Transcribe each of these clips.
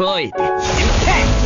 Avoid intent!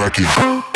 Crack it.